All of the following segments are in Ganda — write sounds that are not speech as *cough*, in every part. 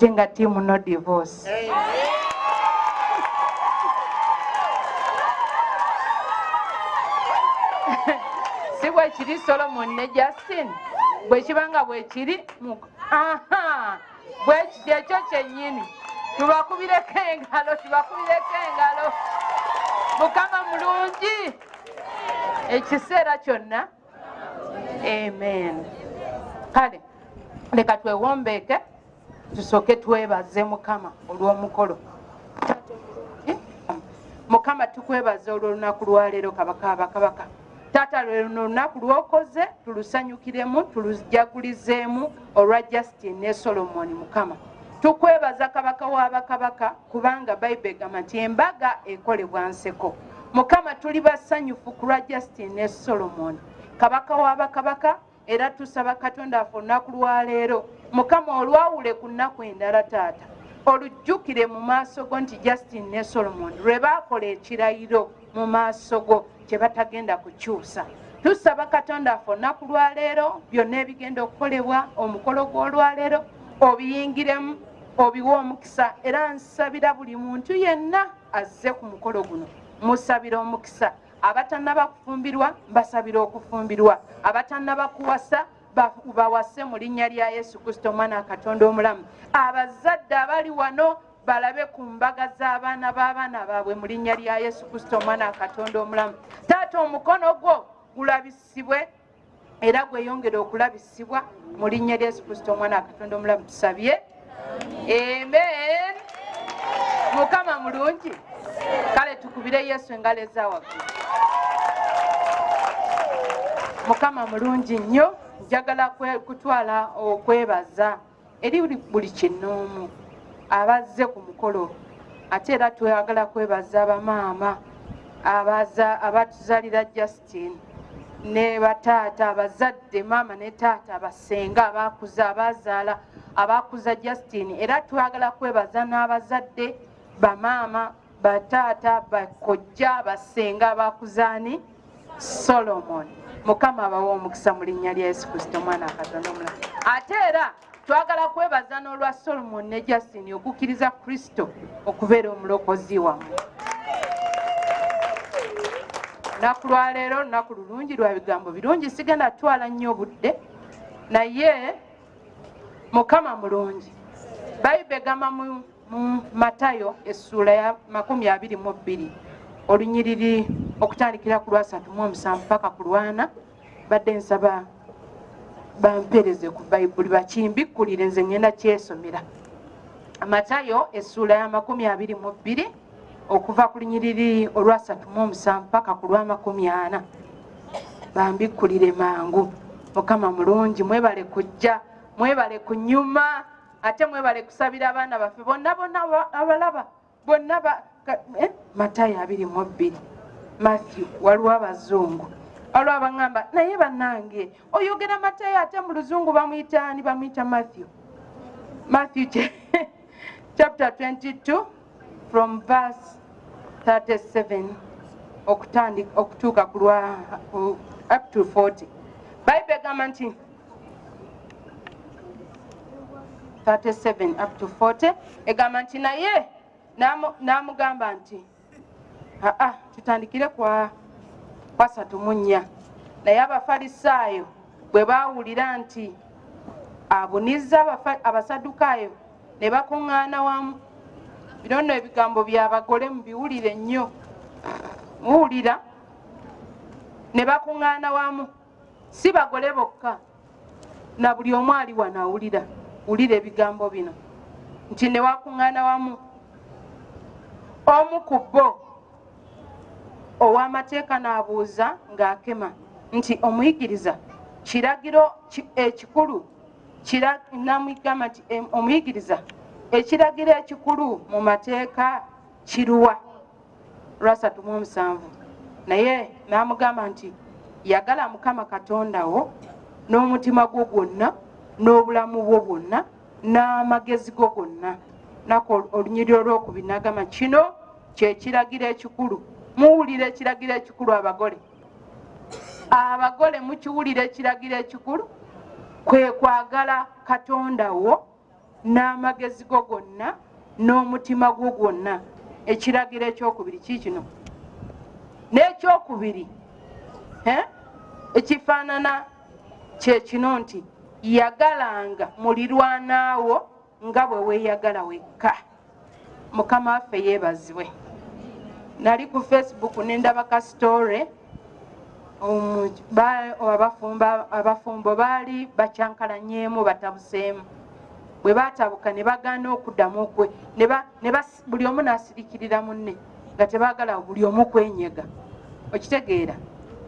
ate nga tiimu no divorce. Si bwekiri solomon ne justin bwekibanga bwekiri bwekiti ekyo kyennyini. Tubakubireko engalo tubakubireko engalo. Mukama mulungi! Ekiseera kyonna. Amen. Kale leka twewombeeke tusooke twebaze mukama olw'omukolo. Mukama tukwebaza olw'olunaku lwaleero kabaka abakabaka. Taata lweno olunaku lwokoze tulusanyukiremu tulujagulizeemu olwa justin ne solomoni mukama. Tukwebaza kabaka w'abakabaka kubanga bayibuli egamba nti embaga ekolebwa nseko. Mukama tuli basanyufu ku lwa justin ne solomoni. Kabaka w'abakabaka era tusaba katonda afe olunaku lwaleero mukama olwawule ku nnaku endala taata olujjukire mu maaso go nti justin ne solomon lwe baakola ekirayiro mu maaso go kye batagenda kukyusa. Tusaba katonda afe olunaku lwaleero byonna ebigenda okukolebwa omukolo gw'olwaleero obiyingiremu obiwe omukisa era nsabira buli muntu yenna azze ku mukolo guno. Musabira omukisa. Abatannaba kufumbirwa mbasabira okufumbirwa. Abatannaba kuwasa bawase mu linnya lya yesu kristo omwana wa katonda omulamu. Abazadde abali wano balabe ku mbaga z'abaana b'abaana baabwe mu linnya lya yesu kristo omwana wa katonda omulamu. Taata omukono gwo gulabisibwe era gweyongere okulabisibwa mu linnya lya yesu kristo omwana wa katonda omulamu. Tusabye? Amen. Mukama mulungi. Kale tukubire yesu engalo ezawaggulu mukama mulungi nnyo njagala kutwala okwebaza eri buli kinoomu abazze ku mukolo. Ate era twagala kwebaza bamaama abatuzalira justin ne bataata abazadde maama ne taata abasenga abakuza abazaala abakuza justin. Era twagala kwebaza n'abazadde bamaama bataata bakojja basenga abakuzaani solomon mukama abawa omukisa mu linnya lya yesu kristo omwana akatonda omulamu ate era twagala kwebaza n'olwa solomon ne justin okukkiriza kristo okubeera omulokozi wammwe. Lunaku lwaleero olunaku lulungi lwa bigambo birungi sigenda twala nnyo obudde. Naye mukama mulungi. Bayibe egamba mu matayo essuula ya makumi abiri mu bbiri olunyiriri okutandikira ku lwasatu mu omusanvu paka ku lwana badde nsaba bampereze ku bayibuli bakimbikkulire nze ngenda kyesomera. Matayo essuula ya makumi abiri mu bbiri okuva ku lunyiriri olwasatu mu omusanvu paka ku lwamakumi ana. Bambikkulire mangu. Mukama mulungi mwebale kujja mwebale kunyuma ate mwebale kusabira abaana baffe bonna bonna abalaba bonna eh? matayo abiri mu bbiri matthew waliwo abazungu. Waliwo abaŋŋamba naye bannange oyogera matayo ate mu luzungu bamuyitaani bamuyita matthew. Matthew *laughs* chapter 22 from verse 37 okutuuka ku lwa up to 40 bayibuli egamba nti 37 up to 40 egamba nti naye n'amugamba nti aa tutandikire kwa kwasatu mu nnya naye abafalisaayo bwe baawulira nti abuniza abasadukaayo ne bakuŋŋaana wamu. Bino nno ebigambo byabagole mubiwulire nnyo. Muwulira ne bakuŋŋaana wamu. Si bagole bokka. Na buli omu ali wano awulira. Wulira ebigambo bino. Nti ne wakuŋŋaana wamu. Omu ku bo ow'amateeka n'abuuza ng'akema nti omuyigiriza kiragiro ekikulu? Namugamba nti omuyigiriza ekiragiro ekikulu mu mateeka kiruwa? Lwasatu mu omusanvu. Naye n'amugamba nti yagala mukama katonda wo n'omutima gwo gwonna n'obulamu bwo bwonna n'amagezi go gonna. Naku olunyiri olwokubiri nagamba kino kyekiragiro ekikulu muwulira ekiragiro ekikulu abagole. Abagole mukiwulira ekiragiro ekikulu kwe kwagala katonda wo n'amagezi go gonna n'omutima gwo gwonna. Ekiragiro ekyokubiri kiikino n'ekyokubiri ekifaanana kyekino nti yagalanga mulirwanaawo nga bwe weeyagala wekka. Mukama waffe yeebazibwe nali ku facebook nendaba ka story abafumbo baali bakyankalanyeemu batabuseemu. Bwe batabuka ne bagaana okuddamu okwe buli omu n'asirikirira munne nga tebaagala buli omu kwenyega okitegeera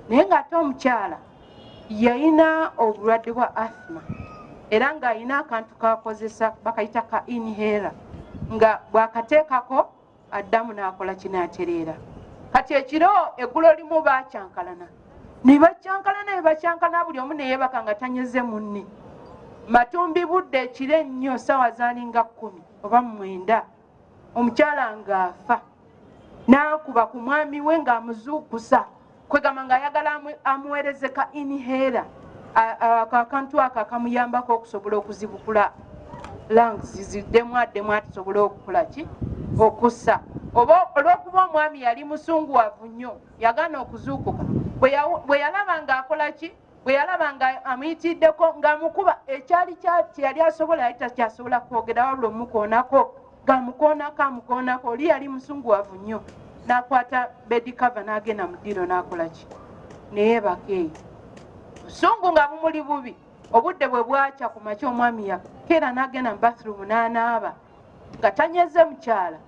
naye ng'ate omukyala yalina obulwadde bwa athma era ng'alina akantu kakozesa bakayita ka inhera nga bwakateekako addamu n'akola kinaatereera. Kati ekiro eggulo limu bakyankalana ne bakyankalana ne bakyankalana buli omu neyebaka nga tanyeze munne. Matumbi budde ekiro ennyo sawa zaalinga kkumi oba mwenda. Omukyala ng'afa n'akuba ku mwami we ng'amuzuukusa kwegamba ng'ayagala amuweereze ka inhera akantu ako akamuyambako okusobola okuzibukula. Langs ziddemu addemu atisobole okukola ki okussa. Oba olwokuba omwami yali musunguwavu nnyo yagaana okuzuukuka. Bwe yalaba ng'akola ki? Bwe yalaba nga amuyitiddeko ng'amukuba ekyali kyeyali asobola yali takyasobola kwogera wabula omukoonako ng'amukoonako amukoonako. Oli yali musunguwavu nnyo. N'akwata bedikava n'agenda mu ddiro n'akola ki? Naye bakeeyi busungu nga bumuli bubi. Obudde bwe bwakya ku makya omwami yakeera n'agenda mu bathroom n'anaaba nga tanyeze mukyala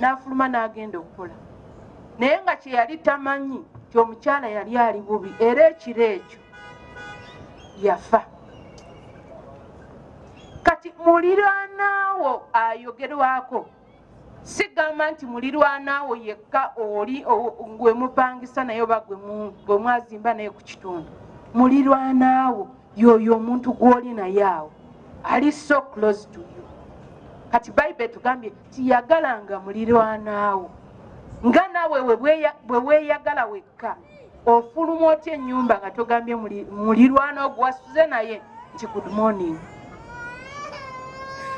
n'afuluma n'agenda okukola. Naye nga kye yali tamanyi ti omukyala yali ali bubi era ekiro ekyo yafa. Kati muliraanaawo ayogerwako. Sigamba nti mulirwanaawo yekka oli gwe mupangisa naye oba gwe mwazimba naye ku kitundu. Mulirwanaawo yoyo omuntu gw'oli naye awo ali so close to kati bayibuli etugambye tiyagalanga mulirwanaawo nga naawe bwe weeyagala wekka ofuluma otya ennyumba nga togambye mulirwana ogwasuze naye nti good morning.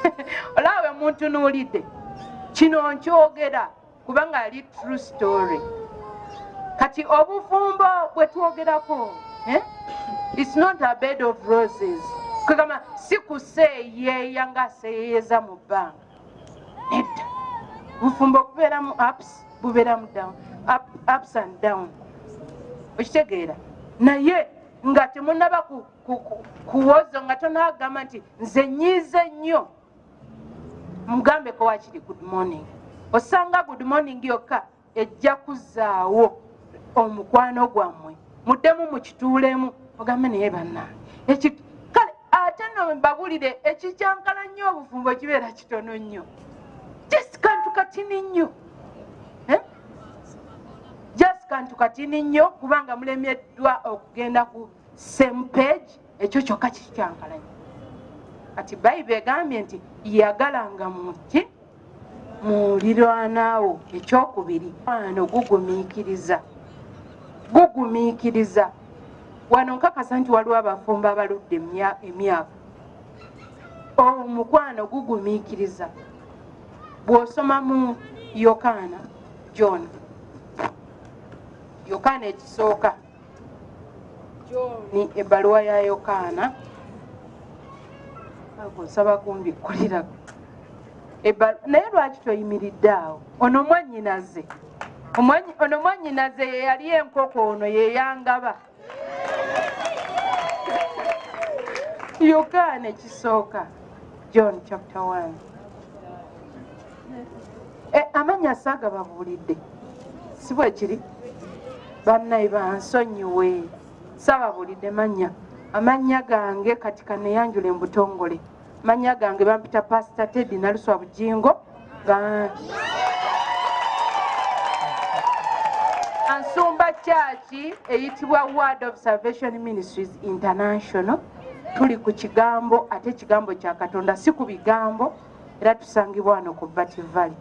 *laughs* Olaawe muntu nuulidde kino nkyogera kubanga ali true story. Kati obufumbo bwe twogerako eh? its not a bed of roses. Kwegamba si kuseeyeeya nga aseeyeeza mu bbanga nedda. Bufumbo bubeeramu ups bubeeramu down up, ups and down. Okitegeera. Naye nga temunaba kuwozo nga tonaagamba nti nze nyiize nnyo. Mugambeko wakiri good morning. Osanga good morning yokka ejja kuzaawo omukwano gwammwe. Muddemu mukituulemu. Ogambe naye bannange kale ate no mbabulire ekikyankala nnyo obufumbo kibeera kitono nnyo. Just kantu katini nnyo. Eh? just kantu katini nnyo kubanga mulemeddwa okugenda ku same page ekyo kyokka kikyankala nnyo. Kati bayibuli egambye nti yagalanga muki mulirwanaawo ekyokubiri. Ano gugumiikiriza gugumiikiriza. Wano nkakasa nti waliwo abafumbo abaludde emyaka omukwano gugumiikiriza. Bw'osoma mu yokaana john. Yokaana ekisooka. John ebbaluwa ya yokaana. Nsaba kumbikkulira naye lwaki toyimiridde awo? Ono mwanyinaze ono mwanyinaze yeyali enkoko ono yeyangaba yokaana ekisooka john chapter 1 e, amanya saaga babuulidde. Si bwe kiri? Bannayi bansonyiwe. Saababuulidde manya amannya gange kati kaneyanjula embutongole. Manya gange bampita pasita tedi naluswa bujingo ansumba kyaki eyitibwa word of salvation ministries international tuli ku kigambo ate ekigambo kya katonda si ku bigambo era tusangibwa wano ku bativali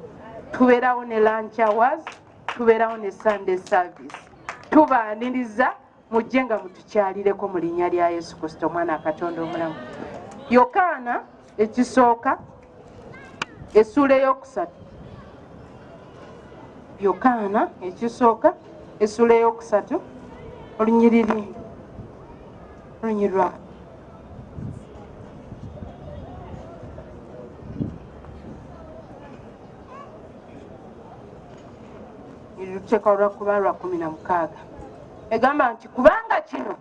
tubeerawo ne lunch hours tubeerawo ne sunday service. Tubaniriza mujje nga mutukyalireko mu linnya lya yesu kristo omwana akatonda omulamu. Yokaana ekisooka essuula eyokusatu. Yokaana ekisooka essuula eyokusatu olunyiriri olunyirwa luteeka olwakuba lwa kumi na mukaaga. Egamba nti kubanga kino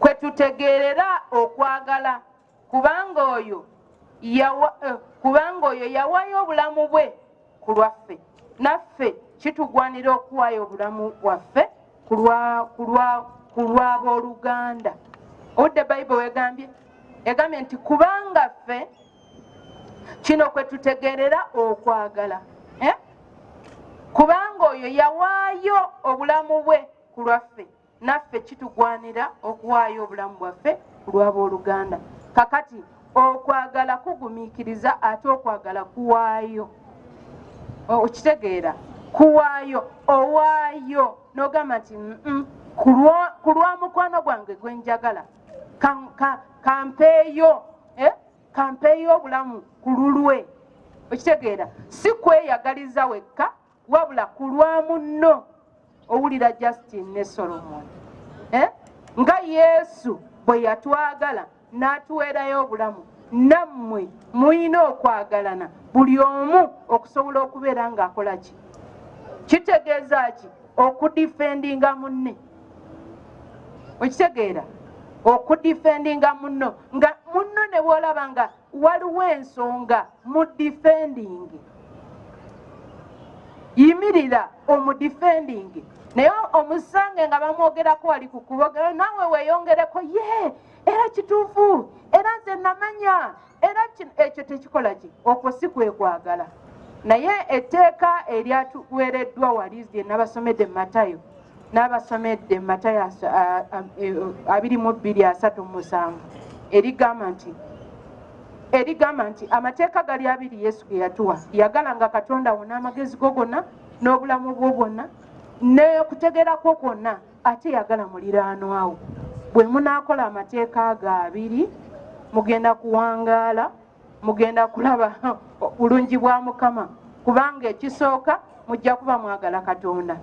kwe tutegeerera okwagala kubanga oyo eh, kubanga oyo yawaayo obulamu bwe ku lwaffe. Naffe kitugwanira okuwaayo obulamu bwaffe ku lw'abooluganda obudde bayibuli wegambye egambye nti kubanga ffe kino kwe tutegeerera okwagala? Kubanga oyo yawaayo obulamu bwe ku lwaffe naffe kitugwanira okuwaayo obulamu bwaffe ku lw'abooluganda kakati okwagala kugumiikiriza ate okwagala kuwaayo okitegeera kuwaayo owaayo n'ogamba nti ku lwa mukwano gwange gwe njagala kampeeyo eh? kampeeyo obulamu ku lulwe okitegeera si kweyagaliza wekka wabula ku lwa munno owulira justin ne solomon eh? nga yesu bwe yatwagala n'atuweerayo obulamu nammwe mulina okwagalana buli omu okusobola okubeera ng'akola ki? Kitegeeza ki okudifendinga munne? Okitegeera okudifendinga munno? Nga munno ne bwolaba nga waliwo ensonga mu difendingi yimirira omudifendingi naye omusange nga bamwogerako wali ku kubogera naawe weeyongereko ye era kituufu era nze namanya era ekyo tekikola ki? Okwo si kwekwagala naye etteeka eryatuweereddwa wali lye nabasomedde matayo n'abasomedde matayo e, abiri mu bbiri asatu musanvu. Erigamba nti erigamba nti amateeka gali abiri yesu ge yatuwa. Yagalanga katonda wo n'amagezi go gonna n'obulamu bwo bwonna n'okutegeerakwo kwonna ate yagala muliraanwawo bwe munaakola amateeka ago abiri mugenda kuwangaala mugenda kulaba *laughs* bulungi bwa mukama. Kubanga ekisooka mujja kuba mwagala katonda.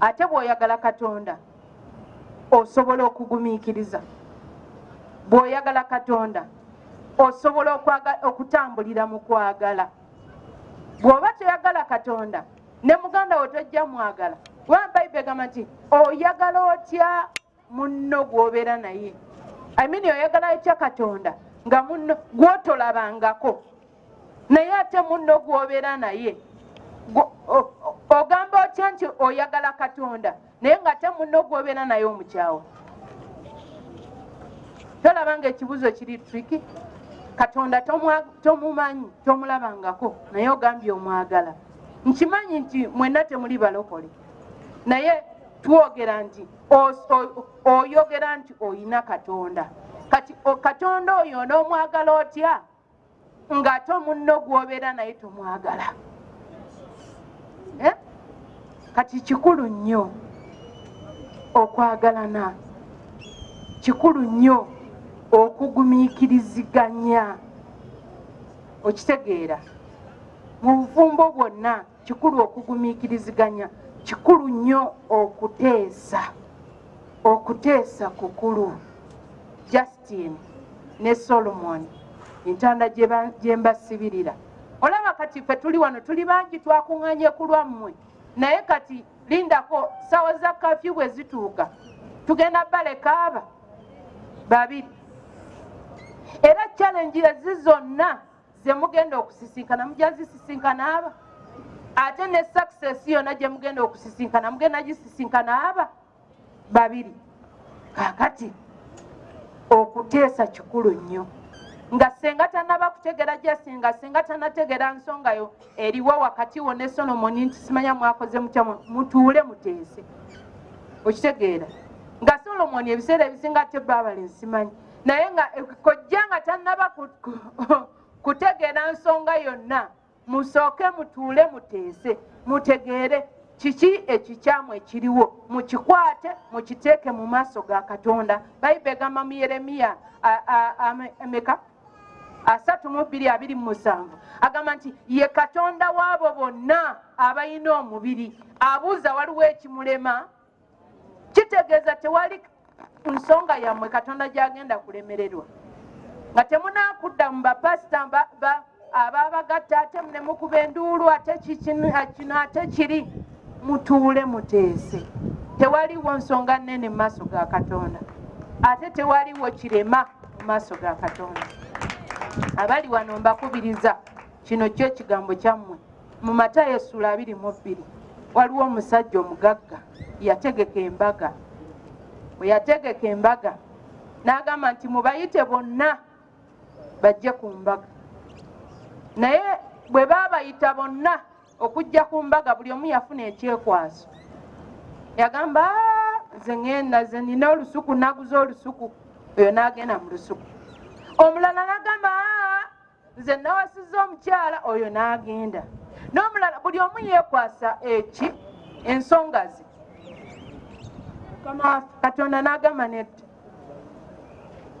Ate bw'oyagala katonda osobola okugumiikiriza. Bw'oyagala katonda osobola okutambulira mu kwagala bw'oba toyagala katonda ne muganda we tojja mwagala kubanga bayibuli egamba nti oyagala otya munno gw'obeera naye? Imini oyagala otya katonda nga munno gwotolabangako? Naye ate munno gw'obeera naye? Ogamba otya nti oyagala katonda naye nga te munno gw'obeera naye omukyawa? Tolaba nga ekibuzo kiri triki katonda tomumanyi tomulabangako naye ogambye omwagala. Nkimanyi nti mwenna temuli balokole. Naye twogera nti oyogera nti oyina katonda. Kati katonda oyo onoomwagala otya? Ng'ate omunno gwobeera naye tomwagala. Eh? kati kikulu nnyo okwagalana. Kikulu nnyo okugumiikiriziganya. Okitegeera. Mu bufumbo bwonna kikulu okugumiikiriziganya kikulu nnyo okuteesa okuteesa kukulu. Justin ne solomon entanda gye mbasibirira. Olaba kati fe tuli wano tuli bangi twakuŋŋanye ku lwammwe. Naye kati lindako sawa za kafyu bwe zituuka. Tugenda baleka aba babiri era challenge ezi zonna zemugenda okusisinkana mujja zisisinkana aba. Ate ne success yonna gye mugenda okusisinkana mugenda gisisinkana aba babiri. Kakati okuteesa kikulu nnyo. Nga senga tanaba kutegera jasi nga senga tanategera nsongayo eriwo wakati wo ne solomoni nti simanya mwakoze mutya mutuule muteese. Okitegeera. Nga solomoni ebiseera ebisinga tebaabale nsimanyi naye nga kojja nga tanaba kutegeera nsonga yonna musooke mutuule muteese mutegeere kiki ekikyamu ekiriwo? Mukikwate mukiteeke mu maaso ga katonda. Bayibe egamba mu yeremiya emeka? Asatu mu bbiri abiri mu musanvu. Agamba nti ye katonda w'abo bonna abalina omubiri abuuza waliwo ekimulema? Kitegeeza tewali nsonga yammwe katonda gyagenda kulemererwa. Nga temunakudda mu bapasita ababagatta ate nemukuba enduulu ate kino ate kiri mutuule muteese. Tewaliwo nsonga nnene mu maaso ga katonda. Ate tewaliwo kirema mu maaso ga katonda. Abali wano mbakubiriza kino kyo ekigambo kyammwe. Mu matayo essula abiri mu bbiri waliwo omusajja omugagga yategeka embaga bwe yategeka embaga n'agamba nti mubayite bonna bajje ku mbaga. Naye bwe baabayita bonna okujja ku mbaga buli omu yafuna ekyekwaso yagamba nze ŋenda ze nina olusuku naguza olusuku. Oyo n'agenda mu lusuku. Omulala n'agamba nze nawasiza omukyala. Oyo n'agenda. N'omulala buli omu yeekwasa eki? Ensonga ze katonda n'agamba neti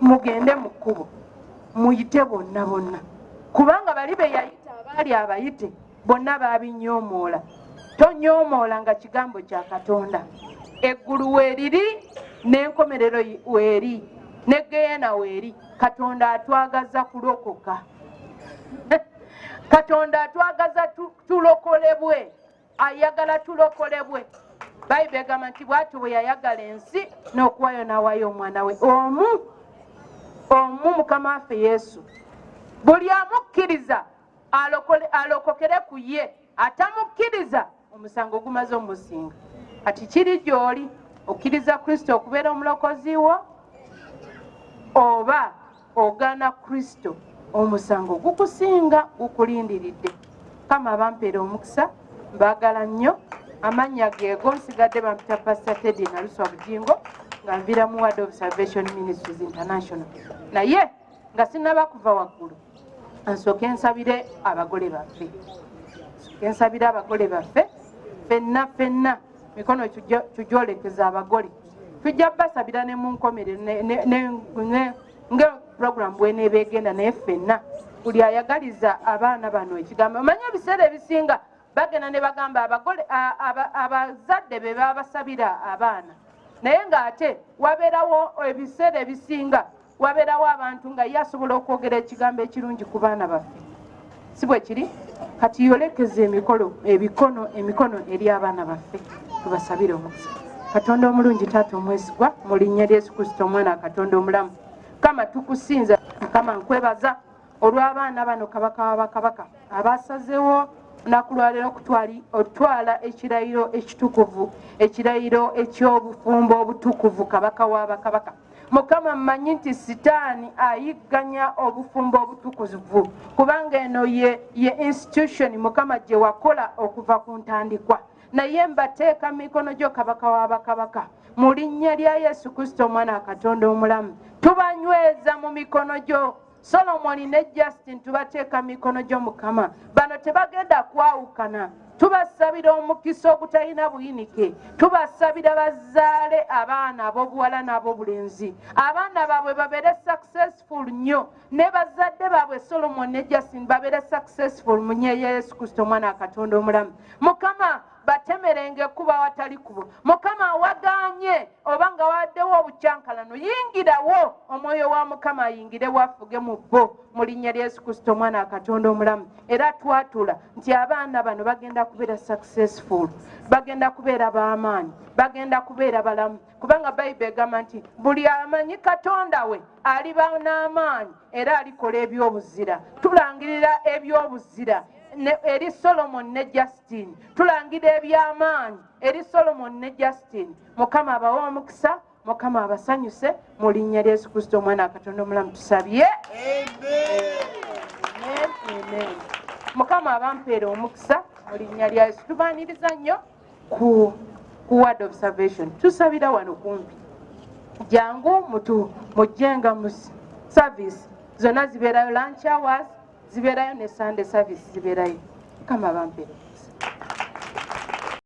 mugende mu kkubo muyite bonna bonna. Kubanga bali be yayita abaali abayite bonna baabinyoomoola tonyoomoola nga kigambo kya katonda. Eggulu weeriri n'enkomerero weeri negeena weeri katonda atwagaza kulokoka. *laughs* Katonda atwagaza tulokolebwe ayagala tulokolebwe bayibuli egamba nti bwati bwe yayagala ensi n'okuwayo n'awayo omwana we. Omu omu mukama waffe yesu. Buli amukkiriza alokokere ku ye atamukkiriza omusango gumaze omusinga kati kiri gy'oli okkiriza kristo okubeera omulokozi wo oba ogaana kristo? Omusango gukusinga gukulindiridde. Kama bampeera omukisa mbaagala nnyo amannya geego nsigadde bampita pasita tedi naluswa bujingo nga nvira mu ward of salvation ministries international. Naye nga sinaba kuva waggulu ansooke nsabire abagole baffe. Nsooke nsabire abagole baffe fenna fenna mikono tujolekeza abagole. Tujja basabira ne munkomere nga puroguramu bweneeba egenda naye ffenna. Buli ayagaliza abaana bano ekigambo omanye ebiseera ebisinga bagenda ne bagamba abazadde be babasabira abaana. Naye ng'ate wabeerawo ebiseera ebisinga wabeerawo abantu nga ye asobola okwogera ekigambo ekirungi ku baana baffe. Si bwe kiri? Kati yolekeza emikolo ebikono emikono eri abaana baffe tubasabire omukisa. Katonda omulungi taata omwesigwa mu linnya lyesu kristo omwana katonda omulamu. Kama tukusinza kama nkwebaza olw'abaana bano kabaka wabakabaka abasazewo lunaku lwaleero otwala ekirayiro ekitukuvu ekirayiro ekyobufumbo obutukuvu kabaka wabakabaka mukama mmanyi nti sitaani ayigganya obufumbo obutukuvu kubanga eno ye, ye institution mukama gye wakola okuva ku ntandikwa. Naye mbateeka mikono gyo kabaka wabakabaka mu linnya lya yesu kristo omwana wa katonda omulamu tubanyweza mu mikono gyo solomoni ne justin tubateeka mikono gyo mukama. Bano tebagenda kwawukana. Tubasabira omukisa ogutalina buyinike. Tubasabira bazaale abaana ab'obuwala n'ab'obulenzi. Abaana baabwe babeere successful nnyo. Ne bazadde baabwe solomon ne justin babeere successful mu nye yesu kristo omwana wa katonda omulamu. Mukama batemerenge kuba watali kubo mukama waganye oba nga waddewo obukyankalano yingirawo omwoyo wa mukama ayingire wafuge mu bo. Mu linnya lya yesu kristo omwana akatonda omulamu. Era twatula nti abaana bano bagenda kubeera successful bagenda kubeera b'amaanyi bagenda kubeera balamu. Kubanga bayibuli egamba nti buli amanyi katonda we aliba n'amaanyi era alikola ebyobuzira. Tulangirira ebyobuzira eri solomon ne justin. Tulangira ebyamaanyi. Eri solomon ne justin. Mukama abawa omukisa mukama abasanyuse mu linnya lya yesu kristo omwana akatonda omulamu tusabye. Mukama abampeera omukisa mu linnya lya yesu. Tubaniriza nnyo ku ku word of salvation. Tusabira wano kumpi. Jangu mutu mujjenga mu service. Zonna zibeerayo lunch hours zibeerayo ne sunday service zibeerayo. Kama bampere